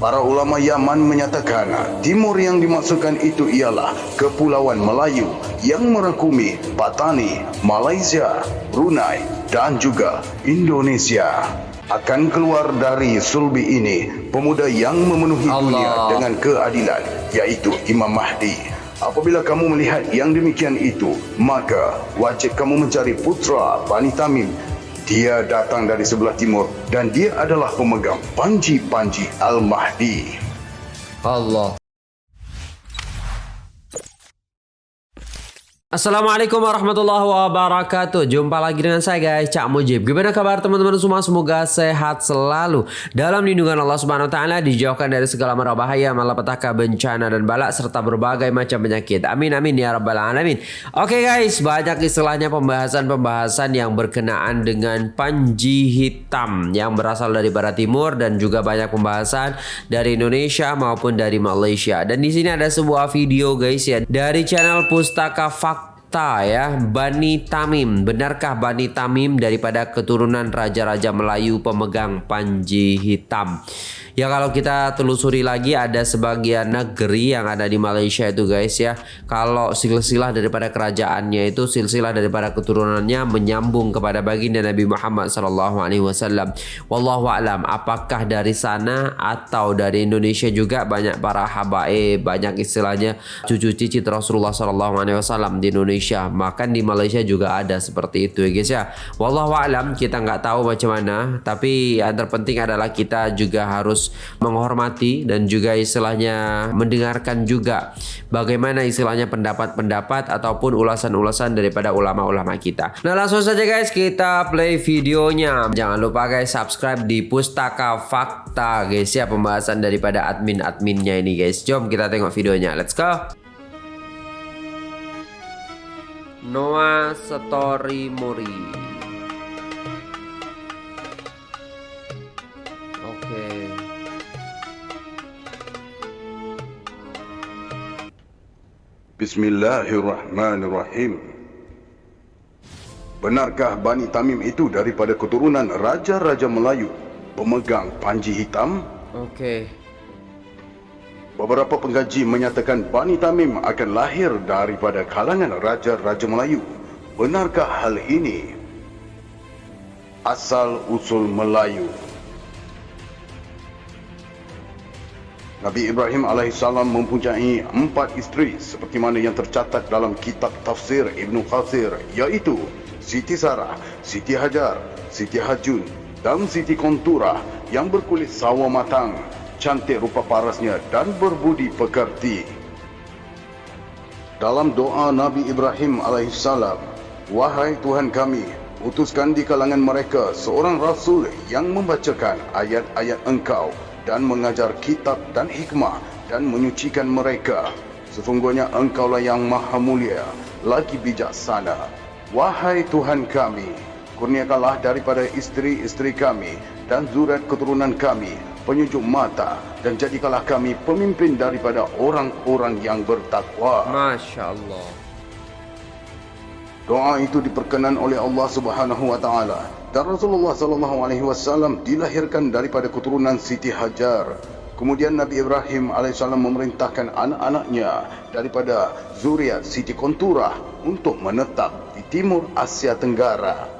Para ulama Yaman menyatakan timur yang dimaksudkan itu ialah Kepulauan Melayu yang merangkumi Patani, Malaysia, Brunei dan juga Indonesia. Akan keluar dari sulbi ini pemuda yang memenuhi Allah. dunia dengan keadilan iaitu Imam Mahdi. Apabila kamu melihat yang demikian itu, maka wajib kamu mencari putra Bani Tamim dia datang dari sebelah timur dan dia adalah pemegang panji-panji Al-Mahdi. Allah. Assalamualaikum warahmatullahi wabarakatuh. Jumpa lagi dengan saya guys Cak Mujib. Gimana kabar teman-teman semua? Semoga sehat selalu. Dalam lindungan Allah subhanahu wa ta'ala Dijauhkan dari segala mara bahaya Malapetaka bencana dan balak Serta berbagai macam penyakit. Amin amin ya rabbal alamin. Oke guys Banyak istilahnya pembahasan-pembahasan Yang berkenaan dengan panji hitam Yang berasal dari barat timur Dan juga banyak pembahasan Dari Indonesia maupun dari Malaysia. Dan di sini ada sebuah video guys ya Dari channel Pustaka Fakta fakta ya. Bani Tamim. Benarkah Bani Tamim daripada keturunan raja-raja Melayu pemegang panji hitam ya kalau kita telusuri lagi ada sebagian negeri yang ada di Malaysia itu guys ya. Kalau silsilah daripada kerajaannya itu silsilah daripada keturunannya menyambung kepada baginda Nabi Muhammad sallallahu alaihi wallahu alam. Apakah dari sana atau dari Indonesia juga banyak para habaib banyak istilahnya cucu cicit Rasulullah wasallam di Indonesia Indonesia. Makan di Malaysia juga ada seperti itu ya guys ya. Wallahu alam. Kita nggak tahu macam mana Tapi yang terpenting adalah kita juga harus menghormati Dan juga istilahnya mendengarkan juga Bagaimana istilahnya pendapat-pendapat Ataupun ulasan-ulasan daripada ulama-ulama kita. Nah langsung saja guys kita play videonya. Jangan lupa guys subscribe di Pustaka Fakta guys. Ya Pembahasan daripada admin-adminnya ini guys. Jom kita tengok videonya. Let's go. Noah Story Mori. Bismillahirrahmanirrahim. Benarkah Bani Tamim itu daripada keturunan Raja-Raja Melayu pemegang panji hitam? Oke. Beberapa pengkaji menyatakan Bani Tamim akan lahir daripada kalangan Raja-Raja Melayu. Benarkah hal ini? Asal usul Melayu Nabi Ibrahim AS mempunyai empat isteri seperti mana yang tercatat dalam kitab tafsir Ibn Qasir iaitu Siti Sarah, Siti Hajar, Siti Hajun dan Siti Kontura yang berkulit sawo matang, cantik rupa parasnya dan berbudi pekerti. Dalam doa Nabi Ibrahim AS, Wahai Tuhan kami, utuskan di kalangan mereka seorang Rasul yang membacakan ayat-ayat engkau dan mengajar kitab dan hikmah dan menyucikan mereka. Sesungguhnya engkaulah yang maha mulia, lagi bijaksana. Wahai Tuhan kami, kurniakanlah daripada isteri-isteri kami dan zuriat keturunan kami penyujuk mata dan jadikanlah kami pemimpin daripada orang-orang yang bertakwa. Masya Allah. Doa itu diperkenan oleh Allah Subhanahu wa taala dan Rasulullah sallallahu alaihi wasallam dilahirkan daripada keturunan Siti Hajar. Kemudian Nabi Ibrahim alaihissalam memerintahkan anak-anaknya daripada zuriat Siti Kontura untuk menetap di timur Asia Tenggara.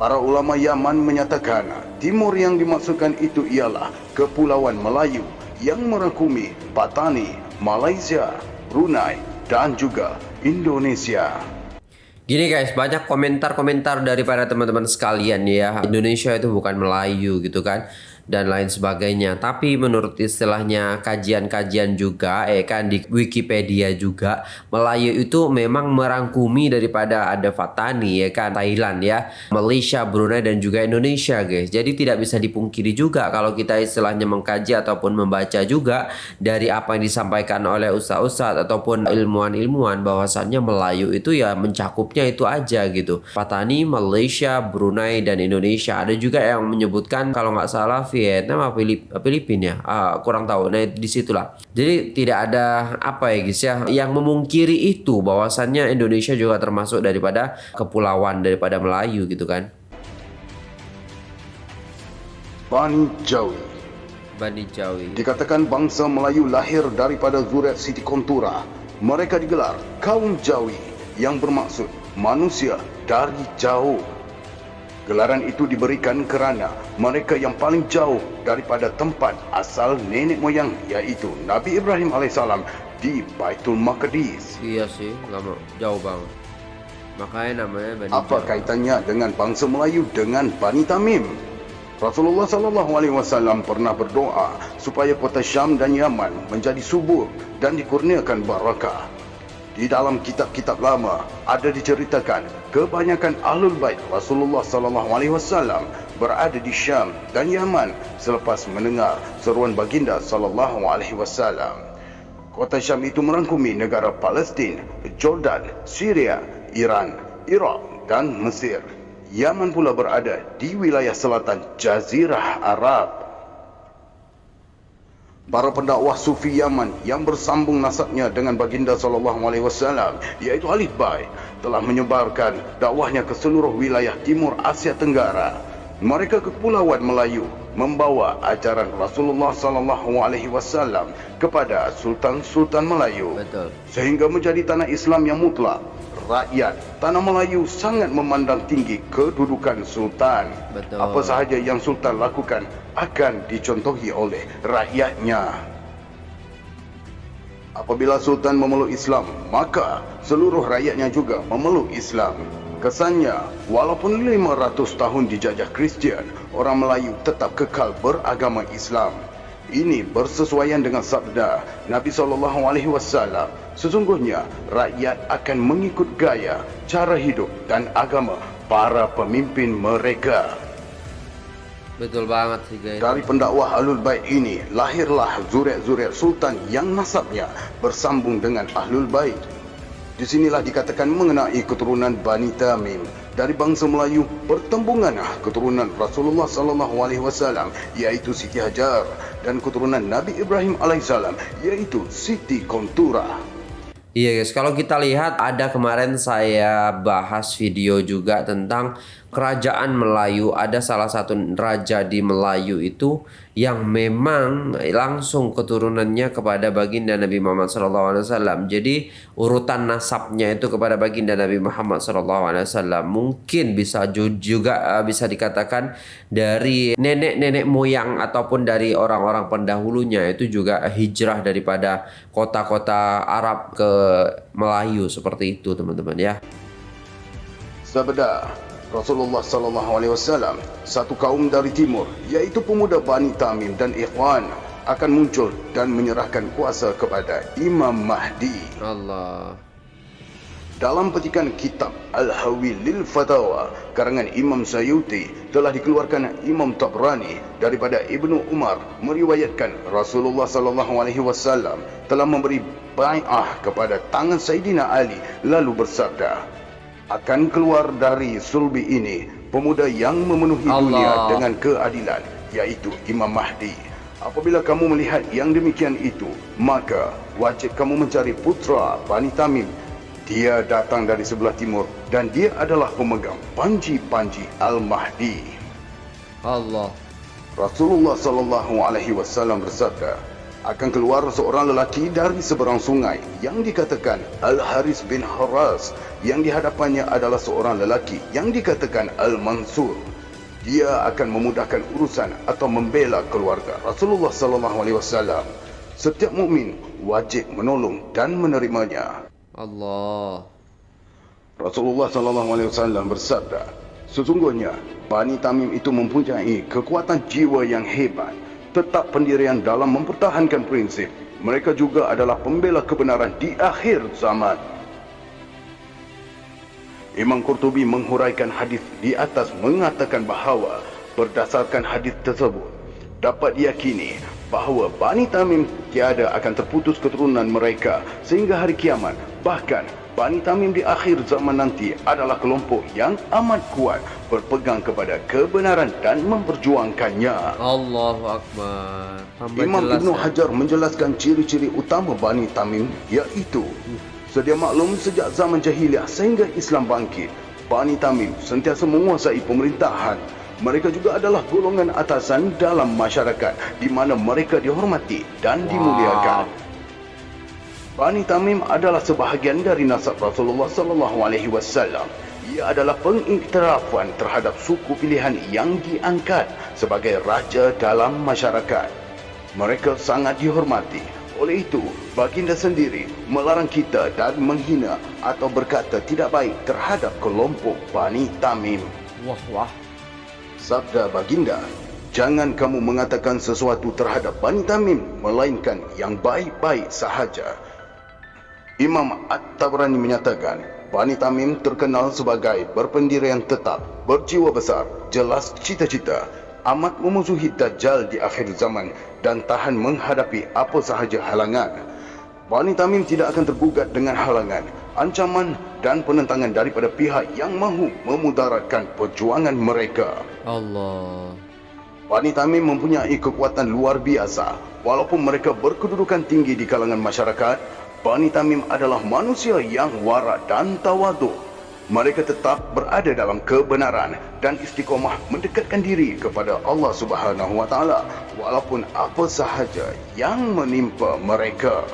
Para ulama Yaman menyatakan timur yang dimaksudkan itu ialah Kepulauan Melayu yang merangkumi Patani, Malaysia, Brunei dan juga Indonesia. Gini guys, banyak komentar-komentar daripada teman-teman sekalian ya. Indonesia itu bukan Melayu gitu kan dan lain sebagainya. Tapi menurut istilahnya kajian-kajian juga, eh kan di Wikipedia juga, Melayu itu memang merangkumi daripada ada Fatani ya kan, Thailand ya, Malaysia, Brunei dan juga Indonesia guys. Jadi tidak bisa dipungkiri juga kalau kita istilahnya mengkaji ataupun membaca juga dari apa yang disampaikan oleh ustaz-ustaz ataupun ilmuwan-ilmuwan bahwasannya Melayu itu ya mencakupnya itu aja gitu. Fatani, Malaysia, Brunei dan Indonesia. Ada juga yang menyebutkan kalau nggak salah Vietnam apa Filip, Filipina ya uh, kurang tahu nah di situlah jadi tidak ada apa ya guys ya yang memungkiri itu bahwasannya Indonesia juga termasuk daripada kepulauan daripada Melayu gitu kan Bani Jawi Bani Jawi. Dikatakan bangsa Melayu lahir daripada zuriat Siti Kontura. Mereka digelar kaum Jawi yang bermaksud manusia dari jauh. Gelaran itu diberikan kerana mereka yang paling jauh daripada tempat asal nenek moyang iaitu Nabi Ibrahim AS di Baitul Maqdis. Iya sih, lama jauh banget. Makanya namanya Bani Apa Jawi. kaitannya dengan bangsa Melayu dengan Bani Tamim? Rasulullah sallallahu alaihi wasallam pernah berdoa supaya kota Syam dan Yaman menjadi subur dan dikurniakan barakah. Di dalam kitab-kitab lama ada diceritakan kebanyakan ahlul bait Rasulullah sallallahu alaihi wasallam berada di Syam dan Yaman selepas mendengar seruan baginda sallallahu alaihi wasallam. Kota Syam itu merangkumi negara Palestin, Jordan, Syria, Iran, Iraq dan Mesir. Yaman pula berada di wilayah selatan Jazirah Arab. Para pendakwah Sufi Yaman yang bersambung nasabnya dengan baginda sallallahu alaihi wasallam iaitu Alif Bai telah menyebarkan dakwahnya ke seluruh wilayah timur Asia Tenggara. Mereka ke Kepulauan Melayu membawa ajaran Rasulullah sallallahu alaihi wasallam kepada sultan-sultan Melayu Betul. sehingga menjadi tanah Islam yang mutlak. Rakyat tanah Melayu sangat memandang tinggi kedudukan sultan. Betul. Apa sahaja yang sultan lakukan akan dicontohi oleh rakyatnya. Apabila sultan memeluk Islam, maka seluruh rakyatnya juga memeluk Islam. Kesannya, walaupun 500 tahun dijajah Kristian, orang Melayu tetap kekal beragama Islam. Ini bersesuaian dengan sabda Nabi SAW. Sesungguhnya, rakyat akan mengikut gaya, cara hidup dan agama para pemimpin mereka. Betul banget sih guys. Dari pendakwah Ahlul Bait ini, lahirlah zuriat-zuriat sultan yang nasabnya bersambung dengan Ahlul Bait. Di sinilah dikatakan mengenai keturunan Bani Tamim dari bangsa Melayu pertembungan keturunan Rasulullah sallallahu alaihi wasallam iaitu Siti Hajar dan keturunan Nabi Ibrahim alaihissalam iaitu Siti Kontura. Iya guys, kalau kita lihat ada kemarin saya bahas video juga tentang kerajaan Melayu. Ada salah satu raja di Melayu itu yang memang langsung keturunannya kepada baginda Nabi Muhammad SAW. Jadi urutan nasabnya itu kepada baginda Nabi Muhammad SAW. Mungkin bisa ju- juga uh, bisa dikatakan dari nenek-nenek moyang ataupun dari orang-orang pendahulunya itu juga hijrah daripada kota-kota Arab ke Melayu seperti itu teman-teman ya. Sabda Rasulullah sallallahu alaihi wasallam, satu kaum dari timur, yaitu pemuda Bani Tamim dan Ikhwan akan muncul dan menyerahkan kuasa kepada Imam Mahdi. Allah. Dalam petikan kitab Al-Hawi lil Fatawa karangan Imam Sayuti telah dikeluarkan Imam Tabrani daripada Ibnu Umar meriwayatkan Rasulullah sallallahu alaihi wasallam telah memberi bai'ah kepada tangan Sayyidina Ali lalu bersabda akan keluar dari sulbi ini pemuda yang memenuhi Allah. dunia dengan keadilan yaitu Imam Mahdi apabila kamu melihat yang demikian itu maka wajib kamu mencari putra Bani Tamim dia datang dari sebelah timur dan dia adalah pemegang panji-panji Al-Mahdi. Allah. Rasulullah sallallahu alaihi wasallam bersabda, akan keluar seorang lelaki dari seberang sungai yang dikatakan Al-Haris bin Haras yang di hadapannya adalah seorang lelaki yang dikatakan Al-Mansur. Dia akan memudahkan urusan atau membela keluarga Rasulullah sallallahu alaihi wasallam. Setiap mukmin wajib menolong dan menerimanya. Allah. Rasulullah sallallahu alaihi wasallam bersabda, sesungguhnya Bani Tamim itu mempunyai kekuatan jiwa yang hebat, tetap pendirian dalam mempertahankan prinsip. Mereka juga adalah pembela kebenaran di akhir zaman. Imam Qurtubi menghuraikan hadis di atas mengatakan bahawa berdasarkan hadis tersebut dapat diyakini bahawa Bani Tamim tiada akan terputus keturunan mereka sehingga hari kiamat. Bahkan Bani Tamim di akhir zaman nanti adalah kelompok yang amat kuat berpegang kepada kebenaran dan memperjuangkannya. Allahu Akbar. Tambah Imam jelas Ibn ya. Hajar menjelaskan ciri-ciri utama Bani Tamim iaitu sedia maklum sejak zaman jahiliah sehingga Islam bangkit. Bani Tamim sentiasa menguasai pemerintahan. mereka juga adalah golongan atasan dalam masyarakat di mana mereka dihormati dan dimuliakan. Bani Tamim adalah sebahagian dari nasab Rasulullah sallallahu alaihi wasallam. Ia adalah pengiktirafan terhadap suku pilihan yang diangkat sebagai raja dalam masyarakat. Mereka sangat dihormati. Oleh itu, baginda sendiri melarang kita dan menghina atau berkata tidak baik terhadap kelompok Bani Tamim. Wah, wah. Sabda baginda, jangan kamu mengatakan sesuatu terhadap Bani Tamim melainkan yang baik-baik sahaja. Imam At-Tabrani menyatakan, Bani Tamim terkenal sebagai berpendirian tetap, berjiwa besar, jelas cita-cita, amat memusuhi Dajjal di akhir zaman dan tahan menghadapi apa sahaja halangan. Bani Tamim tidak akan tergugat dengan halangan, ancaman dan penentangan daripada pihak yang mahu memudaratkan perjuangan mereka. Allah. Bani Tamim mempunyai kekuatan luar biasa. Walaupun mereka berkedudukan tinggi di kalangan masyarakat, Bani Tamim adalah manusia yang warak dan tawaduk. Mereka tetap berada dalam kebenaran dan istiqomah mendekatkan diri kepada Allah Subhanahu Wa Taala walaupun apa sahaja yang menimpa mereka.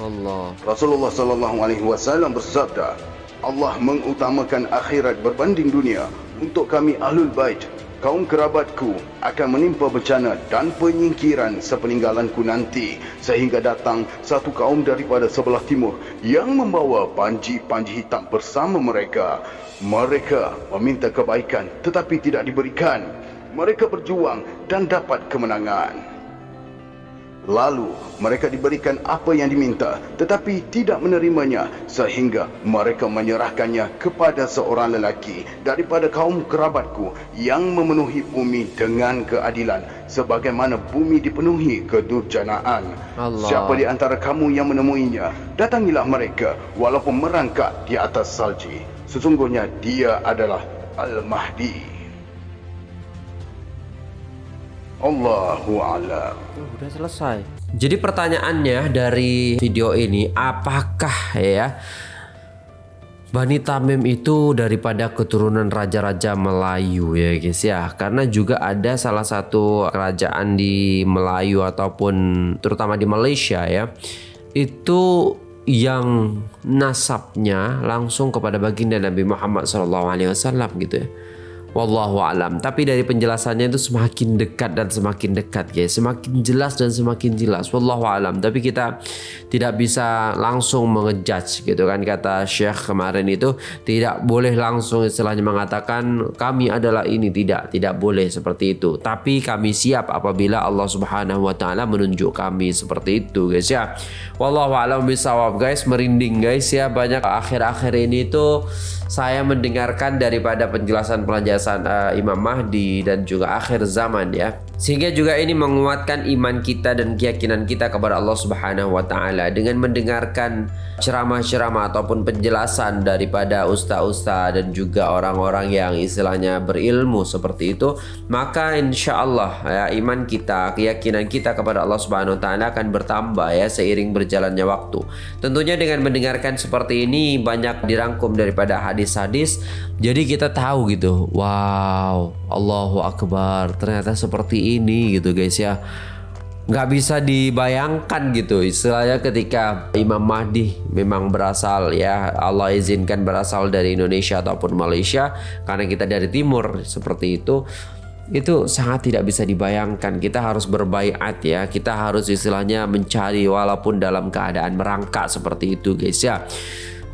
Allah. Rasulullah sallallahu alaihi wasallam bersabda, Allah mengutamakan akhirat berbanding dunia. Untuk kami ahlul bait, kaum kerabatku akan menimpa bencana dan penyingkiran sepeninggalanku nanti sehingga datang satu kaum daripada sebelah timur yang membawa panji-panji hitam bersama mereka. Mereka meminta kebaikan tetapi tidak diberikan. Mereka berjuang dan dapat kemenangan. Lalu mereka diberikan apa yang diminta tetapi tidak menerimanya sehingga mereka menyerahkannya kepada seorang lelaki daripada kaum kerabatku yang memenuhi bumi dengan keadilan sebagaimana bumi dipenuhi kedurjanaan. Allah. Siapa di antara kamu yang menemuinya, datangilah mereka walaupun merangkak di atas salji. Sesungguhnya dia adalah Al-Mahdi. Allahu a'lam. Oh, udah selesai. Jadi pertanyaannya dari video ini, apakah ya Bani Tamim itu daripada keturunan raja-raja Melayu ya guys ya karena juga ada salah satu kerajaan di Melayu ataupun terutama di Malaysia ya itu yang nasabnya langsung kepada baginda Nabi Muhammad SAW gitu ya Wallahu alam. Tapi dari penjelasannya itu semakin dekat dan semakin dekat guys. Semakin jelas dan semakin jelas. Wallahu alam. Tapi kita tidak bisa langsung mengejudge gitu kan kata Syekh kemarin itu tidak boleh langsung istilahnya mengatakan kami adalah ini tidak tidak boleh seperti itu. Tapi kami siap apabila Allah Subhanahu wa taala menunjuk kami seperti itu guys ya. Wallahu alam bisawab guys merinding guys ya banyak akhir-akhir ini tuh saya mendengarkan daripada penjelasan penjelasan uh, Imam Mahdi dan juga akhir zaman ya. Sehingga juga ini menguatkan iman kita dan keyakinan kita kepada Allah Subhanahu wa taala dengan mendengarkan ceramah-ceramah ataupun penjelasan daripada ustaz-ustaz dan juga orang-orang yang istilahnya berilmu seperti itu, maka insya Allah ya iman kita, keyakinan kita kepada Allah Subhanahu wa taala akan bertambah ya seiring berjalannya waktu. Tentunya dengan mendengarkan seperti ini banyak dirangkum daripada hadis-hadis, jadi kita tahu gitu. Wow, Allahu akbar. Ternyata seperti ini gitu guys ya nggak bisa dibayangkan gitu. Istilahnya ketika Imam Mahdi memang berasal ya Allah izinkan berasal dari Indonesia ataupun Malaysia karena kita dari timur seperti itu itu sangat tidak bisa dibayangkan. Kita harus berbaikat ya. Kita harus istilahnya mencari walaupun dalam keadaan merangkak seperti itu guys ya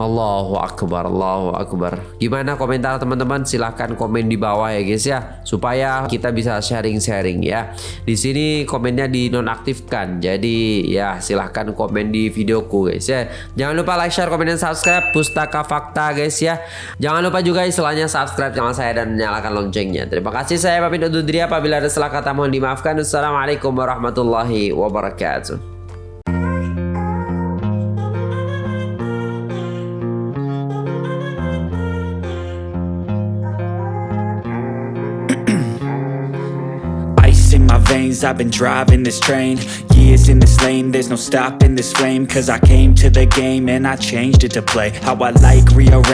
Allahu Akbar, Allahu Akbar. Gimana komentar teman-teman? Silahkan komen di bawah ya guys ya, supaya kita bisa sharing-sharing ya. Di sini komennya dinonaktifkan, jadi ya silahkan komen di videoku guys ya. Jangan lupa like, share, komen, dan subscribe Pustaka Fakta guys ya. Jangan lupa juga istilahnya subscribe channel saya dan nyalakan loncengnya. Terima kasih saya undur diri apabila ada salah kata mohon dimaafkan. Assalamualaikum warahmatullahi wabarakatuh. I've been driving this train. Years in this lane There's no stopping this flame. Cause I came to the game And I changed it to play. How I like rearrange